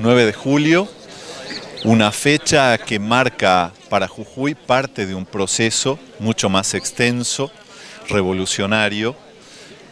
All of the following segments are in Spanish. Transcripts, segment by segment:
9 de julio, una fecha que marca para Jujuy parte de un proceso mucho más extenso, revolucionario,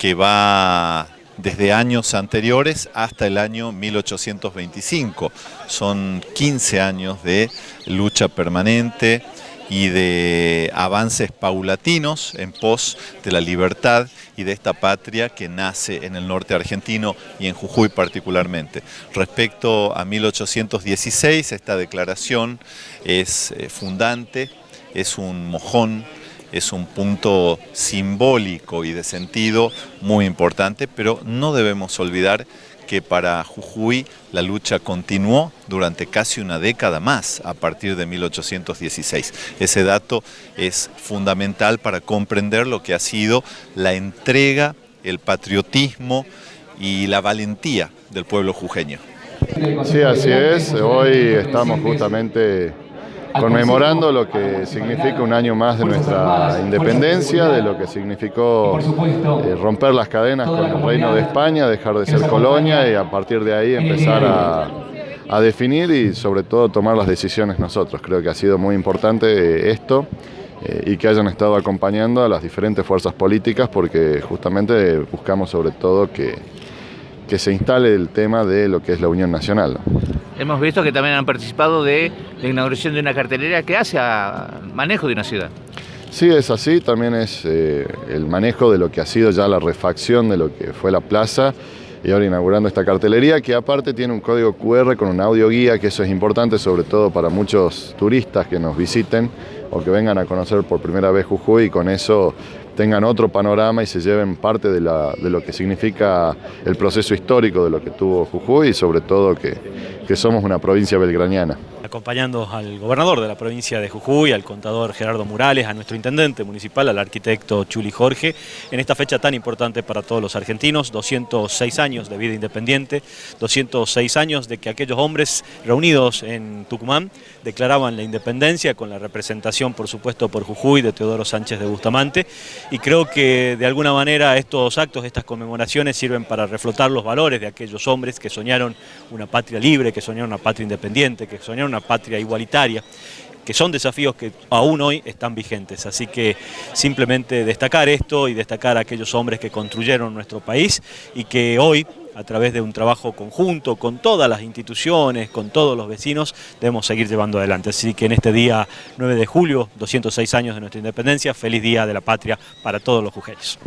que va desde años anteriores hasta el año 1825. Son 15 años de lucha permanente, y de avances paulatinos en pos de la libertad y de esta patria que nace en el norte argentino y en Jujuy particularmente. Respecto a 1816, esta declaración es eh, fundante, es un mojón, es un punto simbólico y de sentido muy importante, pero no debemos olvidar que para Jujuy la lucha continuó durante casi una década más, a partir de 1816. Ese dato es fundamental para comprender lo que ha sido la entrega, el patriotismo y la valentía del pueblo jujeño. Sí, así es. Hoy estamos justamente conmemorando lo que significa un año más de nuestra independencia, de lo que significó eh, romper las cadenas con el Reino de España, dejar de ser colonia y a partir de ahí empezar a, definir y sobre todo tomar las decisiones nosotros. Creo que ha sido muy importante esto eh, y que hayan estado acompañando a las diferentes fuerzas políticas porque justamente buscamos sobre todo que, que se instale el tema de lo que es la Unión Nacional. Hemos visto que también han participado de la inauguración de una cartelera que hace manejo de una ciudad. Sí, es así, también es eh, el manejo de lo que ha sido ya la refacción de lo que fue la plaza y ahora inaugurando esta cartelería que aparte tiene un código QR con un audio guía, que eso es importante sobre todo para muchos turistas que nos visiten o que vengan a conocer por primera vez Jujuy y con eso tengan otro panorama y se lleven parte de, lo que significa el proceso histórico de lo que tuvo Jujuy y sobre todo que, que somos una provincia belgraniana acompañando al gobernador de la provincia de Jujuy, al contador Gerardo Morales, a nuestro intendente municipal, al arquitecto Chuli Jorge, en esta fecha tan importante para todos los argentinos, 206 años de vida independiente, 206 años de que aquellos hombres reunidos en Tucumán declaraban la independencia con la representación, por supuesto, por Jujuy de Teodoro Sánchez de Bustamante, y creo que de alguna manera estos actos, estas conmemoraciones sirven para reflotar los valores de aquellos hombres que soñaron una patria libre, que soñaron una patria independiente, que soñaron una patria igualitaria, que son desafíos que aún hoy están vigentes. Así que simplemente destacar esto y destacar a aquellos hombres que construyeron nuestro país y que hoy, a través de un trabajo conjunto con todas las instituciones, con todos los vecinos, debemos seguir llevando adelante. Así que en este día 9 de julio, 206 años de nuestra independencia, feliz Día de la Patria para todos los jujeños.